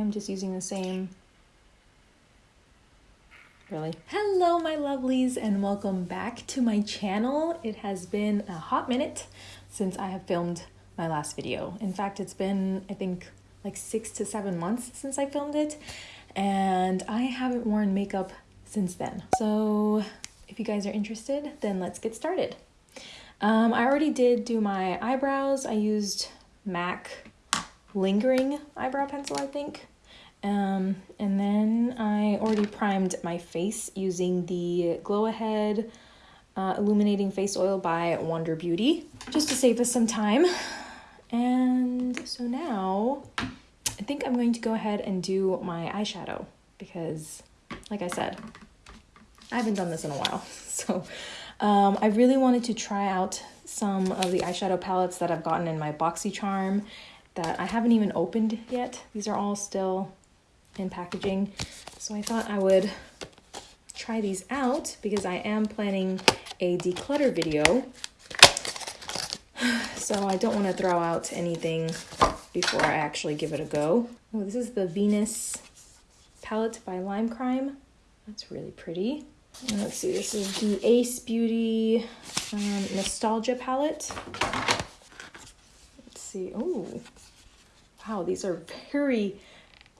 I'm just using the same. Really? Hello, my lovelies, and welcome back to my channel. It has been a hot minute since I have filmed my last video. In fact, it's been, I think, like six to seven months since I filmed it, and I haven't worn makeup since then. So, if you guys are interested, then let's get started. Um, I already did do my eyebrows. I used MAC lingering eyebrow pencil, I think. Um, and then I already primed my face using the Glow Ahead uh, Illuminating Face Oil by Wander Beauty, just to save us some time. And so now I think I'm going to go ahead and do my eyeshadow because, like I said, I haven't done this in a while. So um, I really wanted to try out some of the eyeshadow palettes that I've gotten in my BoxyCharm that I haven't even opened yet. These are all still in packaging. So I thought I would try these out because I am planning a declutter video. So I don't want to throw out anything before I actually give it a go. Oh, this is the Venus palette by Lime Crime. That's really pretty. Let's see, this is the Ace Beauty um, Nostalgia palette. Let's see, oh, wow, these are very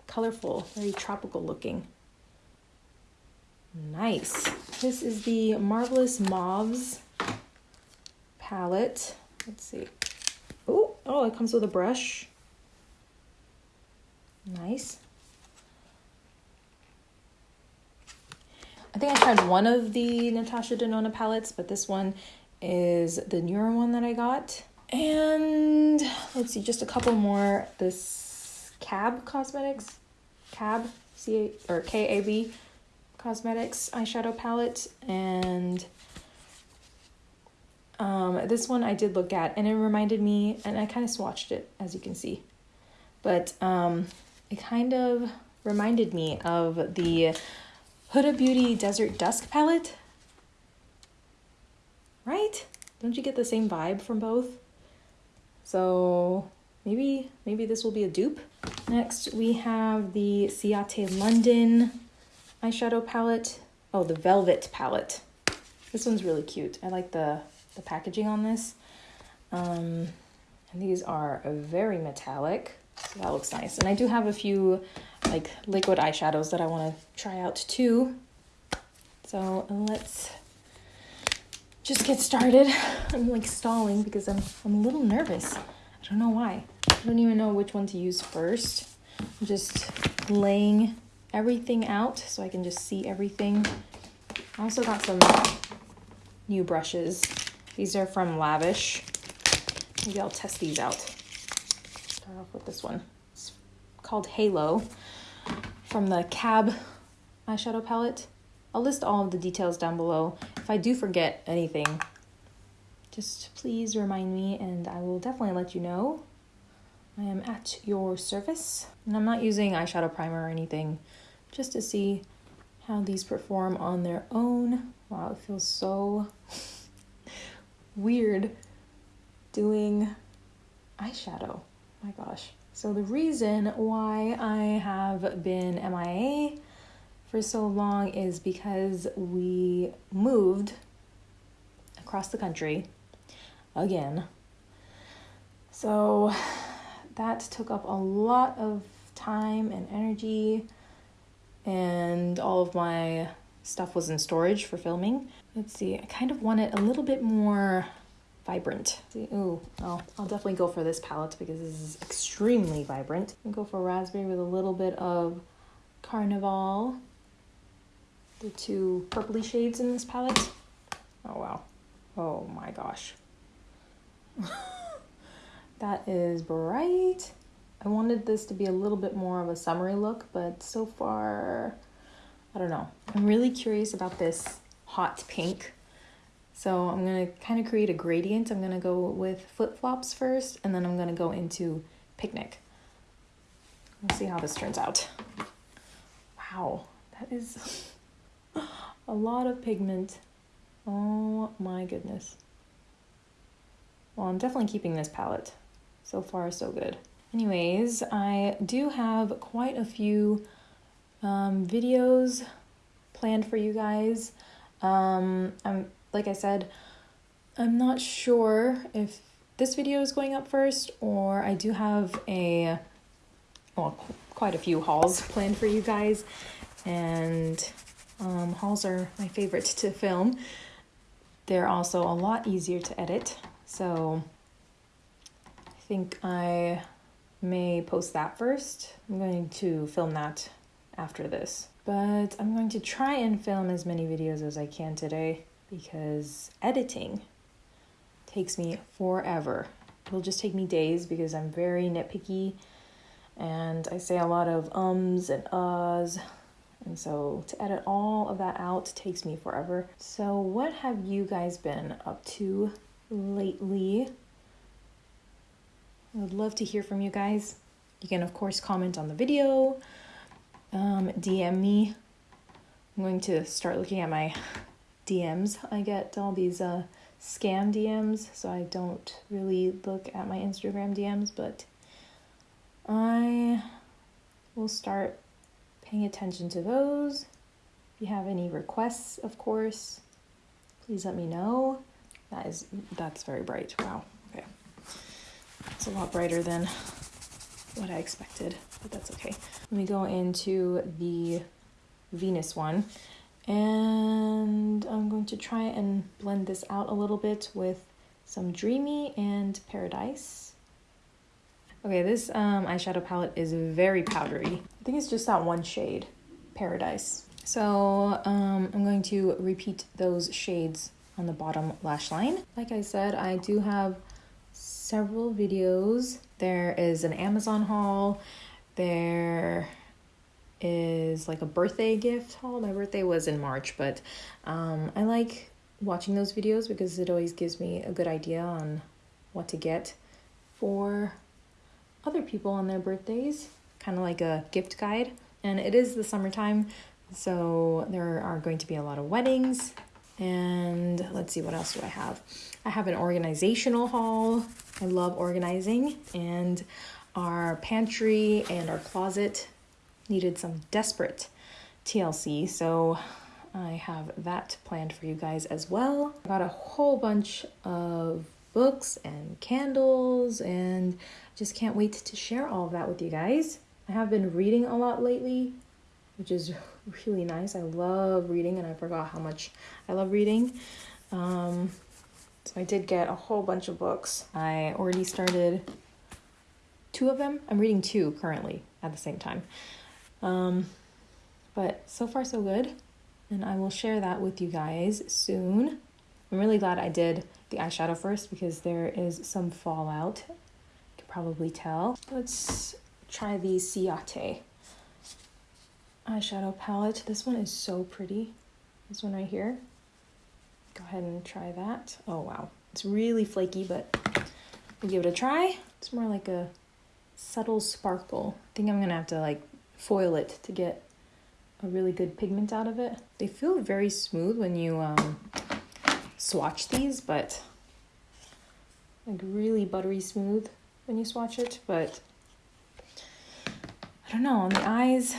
colorful, very tropical looking. Nice. This is the Marvelous Mauves palette. Let's see. Oh, oh, it comes with a brush. Nice. I think I tried one of the Natasha Denona palettes, but this one is the newer one that I got. And let's see, just a couple more. This Cab Cosmetics, Cab, C A or K A B Cosmetics eyeshadow palette, and um, this one I did look at, and it reminded me, and I kind of swatched it, as you can see, but um, it kind of reminded me of the Huda Beauty Desert Dusk palette. Right? Don't you get the same vibe from both? So maybe maybe this will be a dupe. Next we have the Ciate London eyeshadow palette. Oh, the Velvet palette. This one's really cute. I like the, the packaging on this. Um, and these are very metallic. So that looks nice. And I do have a few like liquid eyeshadows that I want to try out too. So let's just get started. I'm like stalling because I'm, I'm a little nervous. I don't know why. I don't even know which one to use first. I'm just laying everything out so I can just see everything. I also got some new brushes. These are from Lavish. Maybe I'll test these out. Start off with this one. It's called Halo from the Cab eyeshadow palette. I'll list all of the details down below. If I do forget anything, just please remind me and I will definitely let you know. I am at your service. And I'm not using eyeshadow primer or anything, just to see how these perform on their own. Wow, it feels so weird doing eyeshadow. My gosh. So the reason why I have been MIA for so long is because we moved across the country again. So that took up a lot of time and energy, and all of my stuff was in storage for filming. Let's see, I kind of want it a little bit more vibrant. Ooh, oh, I'll definitely go for this palette because this is extremely vibrant. I'll go for raspberry with a little bit of carnival the two purpley shades in this palette. Oh wow. Oh my gosh. that is bright. I wanted this to be a little bit more of a summery look, but so far, I don't know. I'm really curious about this hot pink. So I'm gonna kind of create a gradient. I'm gonna go with flip-flops first, and then I'm gonna go into picnic. We'll see how this turns out. Wow, that is a lot of pigment. Oh my goodness. Well, I'm definitely keeping this palette. So far, so good. Anyways, I do have quite a few um, videos planned for you guys. Um, I'm like I said, I'm not sure if this video is going up first or I do have a well quite a few hauls planned for you guys and um, hauls are my favorite to film. They're also a lot easier to edit, so I think I may post that first. I'm going to film that after this. But I'm going to try and film as many videos as I can today because editing takes me forever. It'll just take me days because I'm very nitpicky and I say a lot of ums and uhs. And so to edit all of that out takes me forever. So, what have you guys been up to lately? I would love to hear from you guys. You can, of course, comment on the video, um, DM me. I'm going to start looking at my DMs. I get all these uh, scam DMs, so I don't really look at my Instagram DMs, but I will start paying attention to those. If you have any requests, of course, please let me know. That is that's very bright. Wow. Okay. It's a lot brighter than what I expected, but that's okay. Let me go into the Venus one. And I'm going to try and blend this out a little bit with some Dreamy and Paradise. Okay, this um, eyeshadow palette is very powdery. I think it's just that one shade, Paradise. So um, I'm going to repeat those shades on the bottom lash line. Like I said, I do have several videos. There is an Amazon haul. There is like a birthday gift haul. My birthday was in March, but um, I like watching those videos because it always gives me a good idea on what to get for other people on their birthdays, kind of like a gift guide. And it is the summertime, so there are going to be a lot of weddings. And let's see, what else do I have? I have an organizational haul. I love organizing, and our pantry and our closet needed some desperate TLC, so I have that planned for you guys as well. I got a whole bunch of books and candles and just can't wait to share all of that with you guys. I have been reading a lot lately, which is really nice. I love reading and I forgot how much I love reading. Um, so I did get a whole bunch of books. I already started two of them. I'm reading two currently at the same time. Um, but so far, so good. And I will share that with you guys soon. I'm really glad I did the eyeshadow first because there is some fallout. You can probably tell. Let's try the Ciate eyeshadow palette. This one is so pretty. This one right here. Go ahead and try that. Oh, wow. It's really flaky, but we'll give it a try. It's more like a subtle sparkle. I think I'm going to have to like foil it to get a really good pigment out of it. They feel very smooth when you um, swatch these, but like really buttery smooth when you swatch it, but don't know, on the eyes,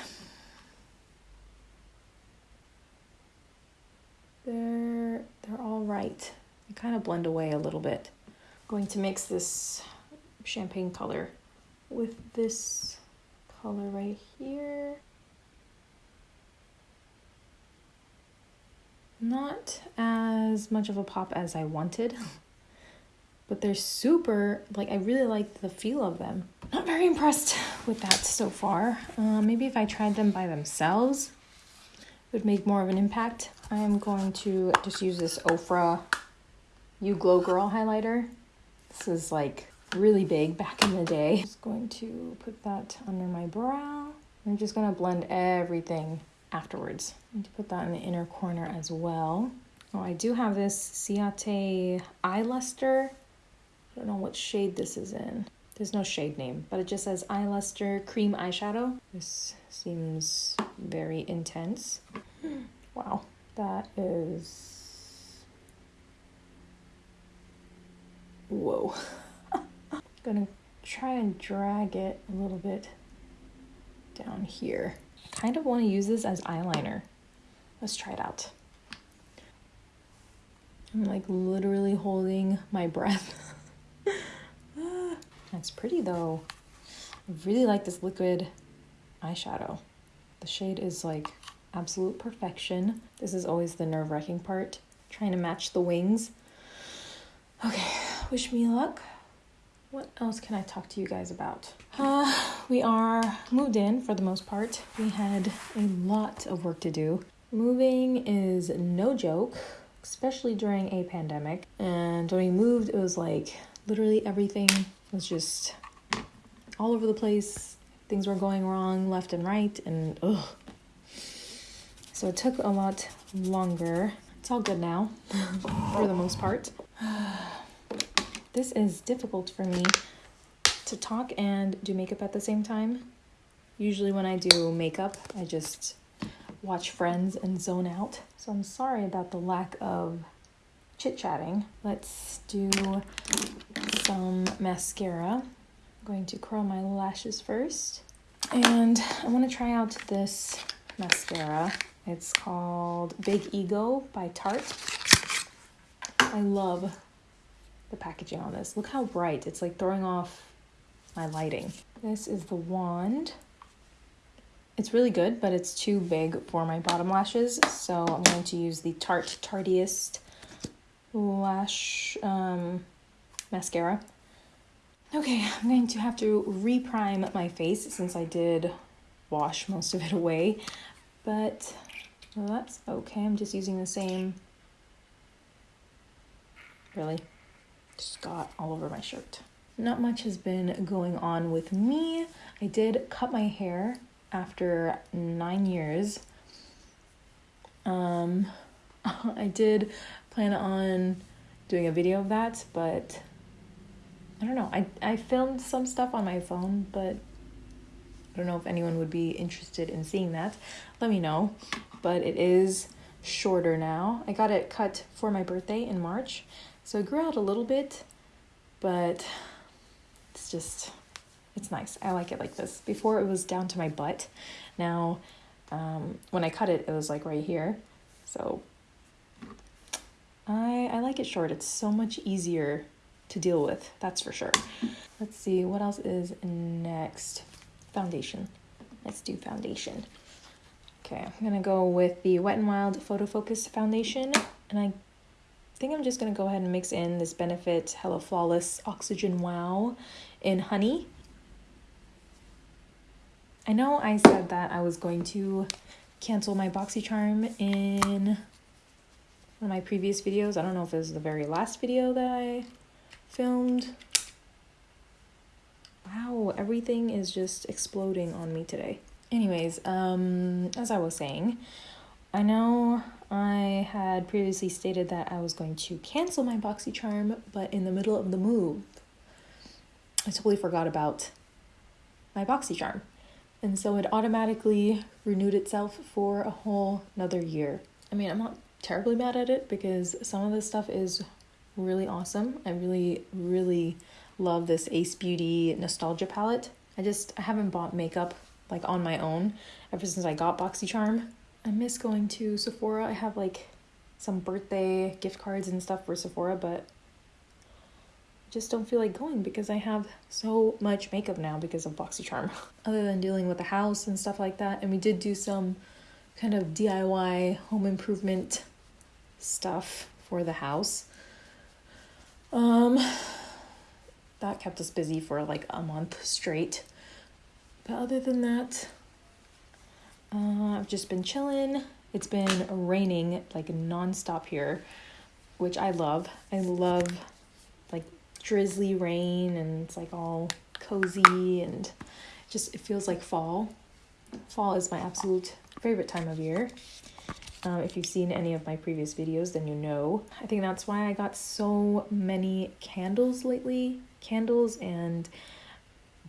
they're, they're all right. They kind of blend away a little bit. I'm going to mix this champagne color with this color right here. Not as much of a pop as I wanted, but they're super, like, I really like the feel of them. Not very impressed with that so far. Uh, maybe if I tried them by themselves, would make more of an impact. I'm going to just use this Ofra You Glow Girl highlighter. This is like really big back in the day. I'm Just going to put that under my brow. I'm just gonna blend everything afterwards. I to put that in the inner corner as well. Oh, I do have this Ciate Eye Luster. I don't know what shade this is in. There's no shade name, but it just says Eye Luster Cream Eyeshadow. This seems very intense. Wow, that is... Whoa. I'm gonna try and drag it a little bit down here. I kind of want to use this as eyeliner. Let's try it out. I'm like literally holding my breath. That's pretty though. I really like this liquid eyeshadow. The shade is like absolute perfection. This is always the nerve wracking part, trying to match the wings. Okay, wish me luck. What else can I talk to you guys about? Uh, we are moved in for the most part. We had a lot of work to do. Moving is no joke, especially during a pandemic. And when we moved, it was like literally everything was just all over the place. Things were going wrong left and right, and ugh. So it took a lot longer. It's all good now, for the most part. this is difficult for me to talk and do makeup at the same time. Usually, when I do makeup, I just watch Friends and zone out. So I'm sorry about the lack of chit chatting. Let's do some mascara. I'm going to curl my lashes first. And I want to try out this mascara. It's called Big Ego by Tarte. I love the packaging on this. Look how bright. It's like throwing off my lighting. This is the wand. It's really good, but it's too big for my bottom lashes. So I'm going to use the Tarte Tartiest Lash um, Mascara. Okay, I'm going to have to reprime my face since I did wash most of it away. But that's okay. I'm just using the same. Really? Just got all over my shirt. Not much has been going on with me. I did cut my hair after nine years. Um, I did plan on doing a video of that, but I don't know. I, I filmed some stuff on my phone, but I don't know if anyone would be interested in seeing that. Let me know. But it is shorter now. I got it cut for my birthday in March, so it grew out a little bit, but it's just it's nice. I like it like this. Before it was down to my butt. Now, um, when I cut it, it was like right here. So I I like it short. It's so much easier to deal with. That's for sure. Let's see what else is next. Foundation. Let's do foundation. Okay, I'm gonna go with the Wet n Wild Photo Focus Foundation, and I think I'm just gonna go ahead and mix in this Benefit Hello Flawless Oxygen Wow in Honey. I know I said that I was going to cancel my BoxyCharm in of my previous videos. I don't know if it was the very last video that I filmed. Wow, everything is just exploding on me today. Anyways, um, as I was saying, I know I had previously stated that I was going to cancel my BoxyCharm, but in the middle of the move, I totally forgot about my BoxyCharm. And so it automatically renewed itself for a whole another year. I mean, I'm not terribly mad at it because some of this stuff is really awesome. I really, really love this Ace Beauty Nostalgia palette. I just I haven't bought makeup like on my own ever since I got BoxyCharm. I miss going to Sephora. I have like some birthday gift cards and stuff for Sephora, but I just don't feel like going because I have so much makeup now because of BoxyCharm. Other than dealing with the house and stuff like that, and we did do some kind of DIY home improvement stuff for the house. Um that kept us busy for like a month straight. But other than that, uh, I've just been chilling. It's been raining like nonstop here, which I love. I love like drizzly rain and it's like all cozy and just it feels like fall. Fall is my absolute favorite time of year. Um, if you've seen any of my previous videos, then you know. I think that's why I got so many candles lately. Candles and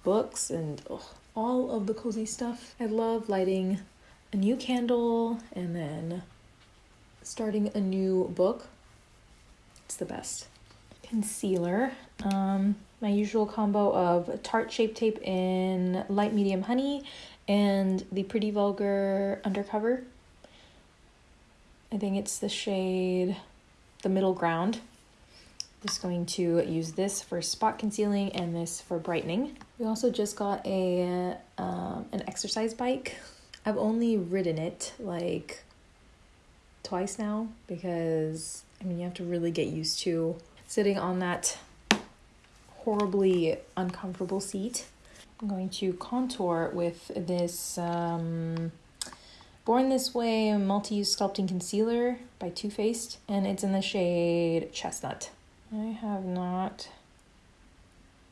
books and ugh, all of the cozy stuff. I love lighting a new candle and then starting a new book. It's the best. Concealer. Um, my usual combo of Tarte Shape Tape in light medium honey and the Pretty Vulgar Undercover. I think it's the shade the middle ground. Just going to use this for spot concealing and this for brightening. We also just got a um, an exercise bike. I've only ridden it like twice now because I mean you have to really get used to sitting on that horribly uncomfortable seat. I'm going to contour with this um, Born This Way Multi-Use Sculpting Concealer by Too Faced, and it's in the shade Chestnut. I have not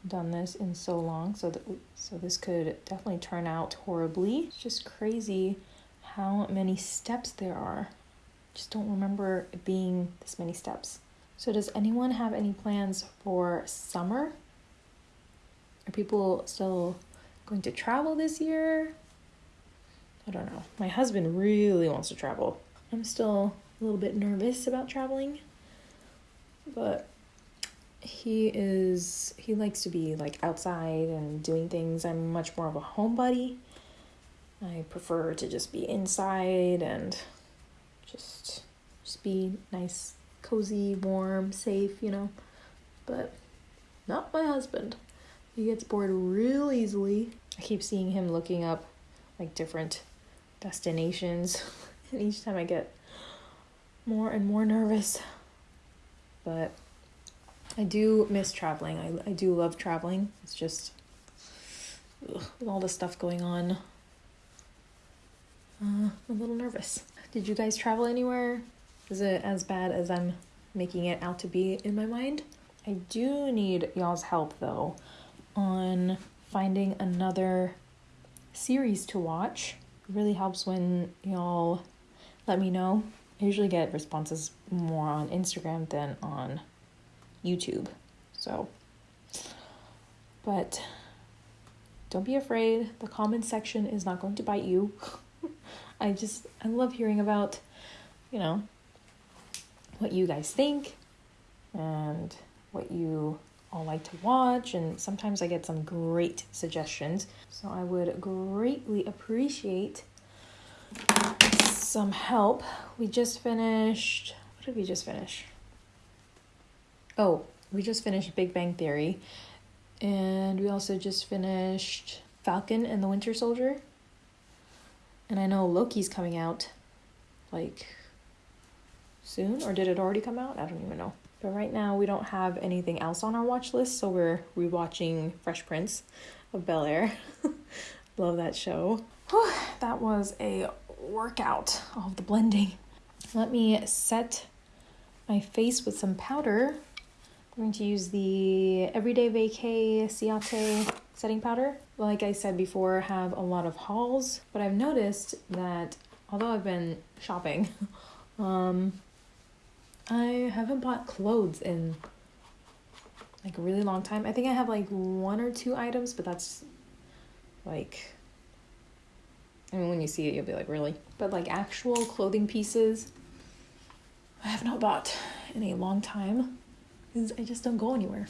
done this in so long, so that so this could definitely turn out horribly. It's just crazy how many steps there are. Just don't remember it being this many steps. So does anyone have any plans for summer? Are people still going to travel this year? I don't know. My husband really wants to travel. I'm still a little bit nervous about traveling, but he is he likes to be like outside and doing things. I'm much more of a homebody. I prefer to just be inside and just just be nice, cozy, warm, safe, you know. But not my husband. He gets bored real easily. I keep seeing him looking up like different destinations and each time I get more and more nervous. But I do miss traveling. I, I do love traveling. It's just ugh, with all the stuff going on, uh, a little nervous. Did you guys travel anywhere? Is it as bad as I'm making it out to be in my mind? I do need y'all's help though on finding another series to watch. Really helps when y'all let me know. I usually get responses more on Instagram than on YouTube. So, but don't be afraid. The comment section is not going to bite you. I just, I love hearing about, you know, what you guys think and what you all like to watch. And sometimes I get some great suggestions. So I would greatly appreciate some help. We just finished, what did we just finish? Oh, we just finished Big Bang Theory, and we also just finished Falcon and the Winter Soldier. And I know Loki's coming out like soon, or did it already come out? I don't even know. But right now, we don't have anything else on our watch list, so we're rewatching Fresh Prince of Bel Air. Love that show. Whew, that was a workout, of the blending. Let me set my face with some powder I'm going to use the Everyday Vacay Ciate setting powder. Like I said before, I have a lot of hauls, but I've noticed that although I've been shopping, um, I haven't bought clothes in like a really long time. I think I have like one or two items, but that's like I mean when you see it you'll be like, really? But like actual clothing pieces I have not bought in a long time because I just don't go anywhere.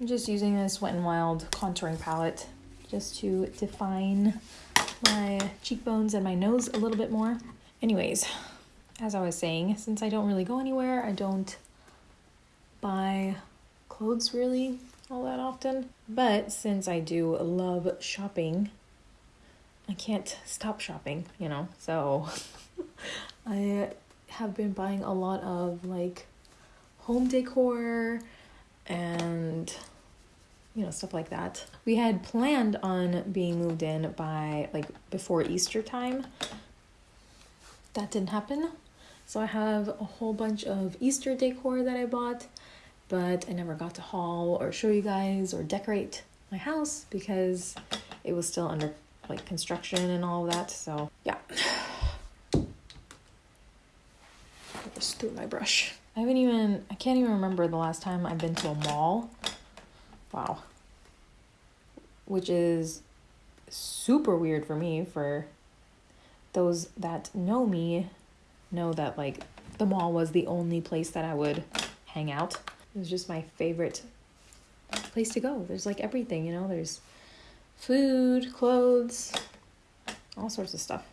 I'm just using this Wet n Wild contouring palette just to define my cheekbones and my nose a little bit more. Anyways, as I was saying, since I don't really go anywhere, I don't buy clothes really all that often. But since I do love shopping, I can't stop shopping, you know? So I have been buying a lot of like home decor and you know stuff like that we had planned on being moved in by like before easter time that didn't happen so i have a whole bunch of easter decor that i bought but i never got to haul or show you guys or decorate my house because it was still under like construction and all that so yeah just threw my brush I haven't even, I can't even remember the last time I've been to a mall. Wow. Which is super weird for me. For those that know me, know that like the mall was the only place that I would hang out. It was just my favorite place to go. There's like everything, you know, there's food, clothes, all sorts of stuff.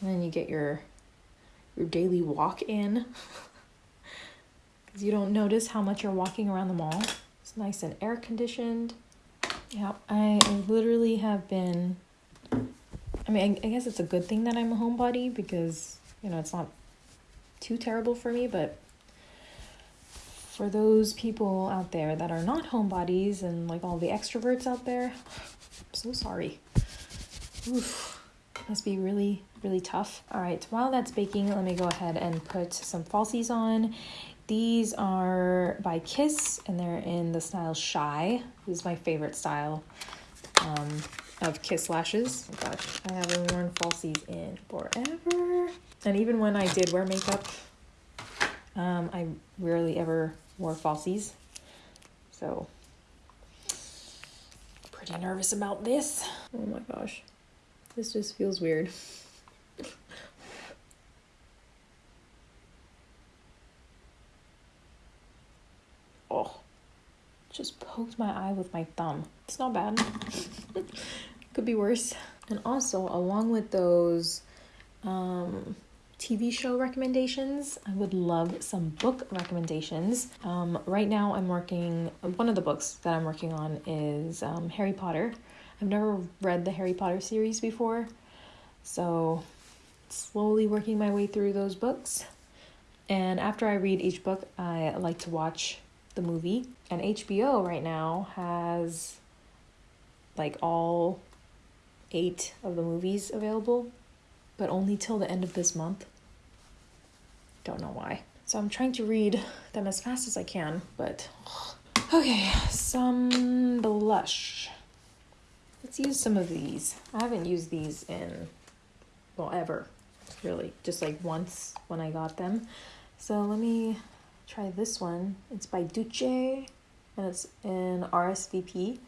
And then you get your your daily walk in. Cuz you don't notice how much you're walking around the mall. It's nice and air conditioned. Yeah, I literally have been mean, I, I guess it's a good thing that I'm a homebody because, you know, it's not too terrible for me, but for those people out there that are not homebodies and like all the extroverts out there, I'm so sorry. Oof. Must be really, really tough. All right, while that's baking, let me go ahead and put some falsies on. These are by Kiss and they're in the style Shy. This is my favorite style um, of Kiss lashes. Oh gosh, I haven't worn falsies in forever. And even when I did wear makeup, um, I rarely ever wore falsies. So, pretty nervous about this. Oh my gosh. This just feels weird. oh, just poked my eye with my thumb. It's not bad. Could be worse. And also, along with those um, TV show recommendations. I would love some book recommendations. Um, right now, I'm working, one of the books that I'm working on is um, Harry Potter. I've never read the Harry Potter series before, so slowly working my way through those books. And after I read each book, I like to watch the movie. And HBO right now has like all eight of the movies available, but only till the end of this month. Don't know why. So I'm trying to read them as fast as I can, but okay, some blush. Let's use some of these. I haven't used these in well ever, really, just like once when I got them. So let me try this one. It's by Duce and it's in RSVP.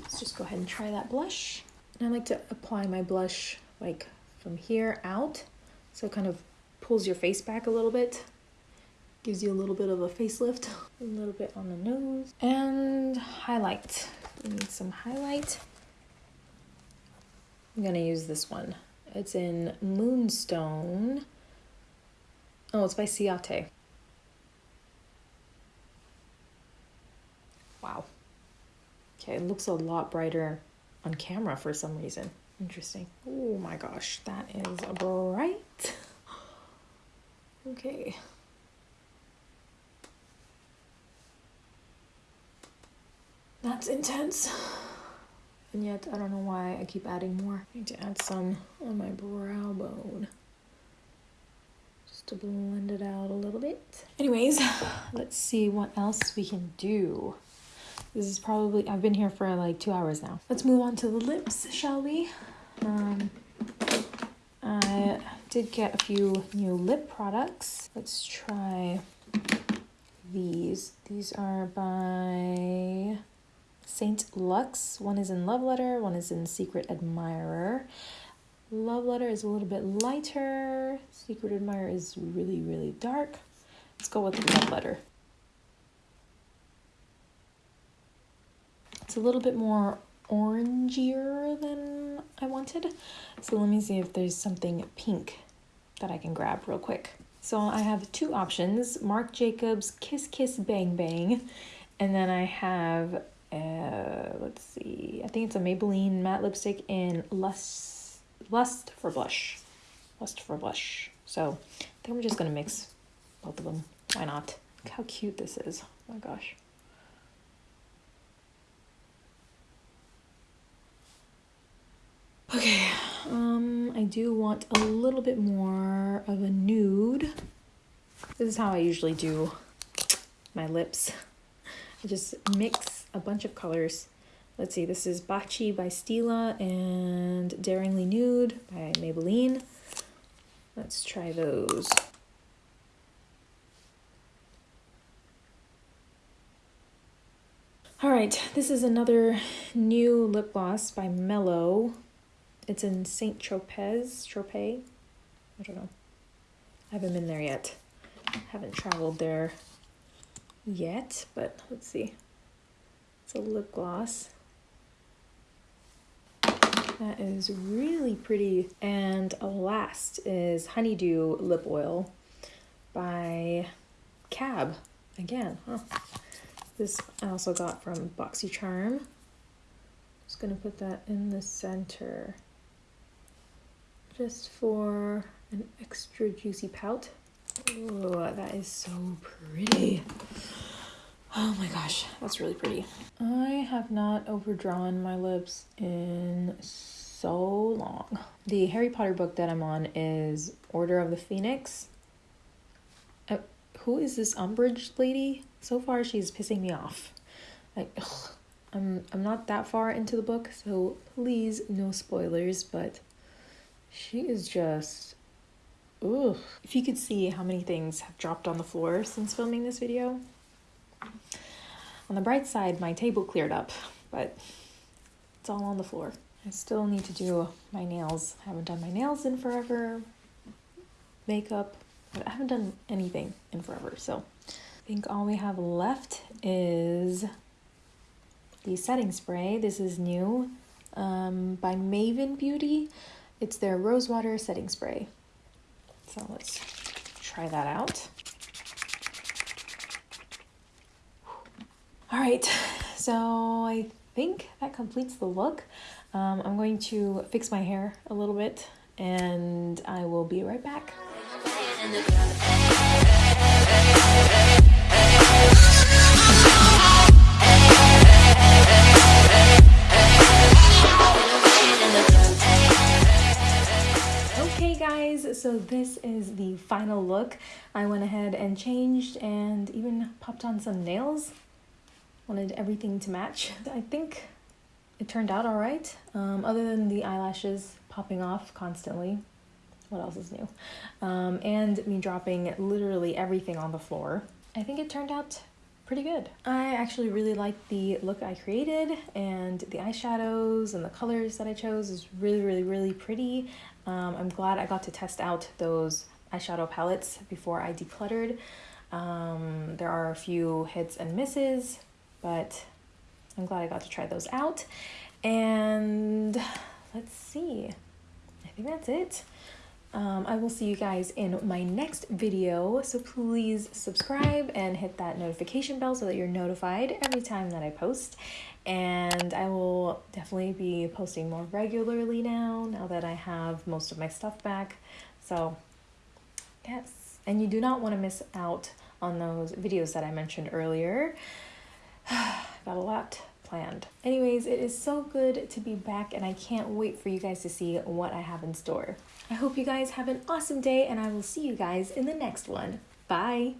Let's just go ahead and try that blush. And I like to apply my blush like from here out. So it kind of pulls your face back a little bit, gives you a little bit of a facelift, a little bit on the nose, and highlight. We need some highlight. I'm gonna use this one. It's in Moonstone. Oh, it's by Ciate. Wow. Okay, it looks a lot brighter on camera for some reason. Interesting. Oh my gosh, that is bright. Okay. That's intense. And yet, I don't know why I keep adding more. I need to add some on my brow bone. Just to blend it out a little bit. Anyways, let's see what else we can do. This is probably, I've been here for like two hours now. Let's move on to the lips, shall we? Um, I did get a few new lip products. Let's try these. These are by Saint Lux. One is in Love Letter, one is in Secret Admirer. Love Letter is a little bit lighter. Secret Admirer is really, really dark. Let's go with Love Letter. It's a little bit more orangier than I wanted. So let me see if there's something pink that I can grab real quick. So I have two options, Marc Jacobs Kiss Kiss Bang Bang, and then I have, uh, let's see, I think it's a Maybelline matte lipstick in Lust, Lust for Blush. Lust for Blush. So I think I'm just gonna mix both of them. Why not? Look how cute this is. Oh my gosh. Okay, um, I do want a little bit more of a nude. This is how I usually do my lips. I just mix a bunch of colors. Let's see, this is Baci by Stila and Daringly Nude by Maybelline. Let's try those. All right, this is another new lip gloss by Mellow. It's in Saint Tropez, Tropez. I don't know. I haven't been there yet. Haven't traveled there yet, but let's see. It's a lip gloss. That is really pretty. And last is Honeydew Lip Oil by Cab. Again, huh? This I also got from BoxyCharm. Just gonna put that in the center. Just for an extra juicy pout. Oh, that is so pretty. Oh my gosh, that's really pretty. I have not overdrawn my lips in so long. The Harry Potter book that I'm on is Order of the Phoenix. Uh, who is this Umbridge lady? So far, she's pissing me off. Like, ugh, I'm I'm not that far into the book, so please no spoilers. But she is just, ugh. If you could see how many things have dropped on the floor since filming this video. On the bright side, my table cleared up, but it's all on the floor. I still need to do my nails. I haven't done my nails in forever. Makeup, I haven't done anything in forever. So I think all we have left is the setting spray. This is new um, by Maven Beauty. It's their Rosewater setting spray. So let's try that out. All right, so I think that completes the look. Um, I'm going to fix my hair a little bit and I will be right back. So this is the final look. I went ahead and changed and even popped on some nails wanted everything to match. I think it turned out all right, um, other than the eyelashes popping off constantly. What else is new? Um, and me dropping literally everything on the floor. I think it turned out pretty good. I actually really like the look I created and the eyeshadows and the colors that I chose is really, really, really pretty. Um, I'm glad I got to test out those eyeshadow palettes before I decluttered. Um, there are a few hits and misses, but I'm glad I got to try those out. And let's see, I think that's it. Um, I will see you guys in my next video, so please subscribe and hit that notification bell so that you're notified every time that I post. And I will definitely be posting more regularly now, now that I have most of my stuff back. So, yes. And you do not want to miss out on those videos that I mentioned earlier. got a lot planned. Anyways, it is so good to be back and I can't wait for you guys to see what I have in store. I hope you guys have an awesome day and I will see you guys in the next one. Bye!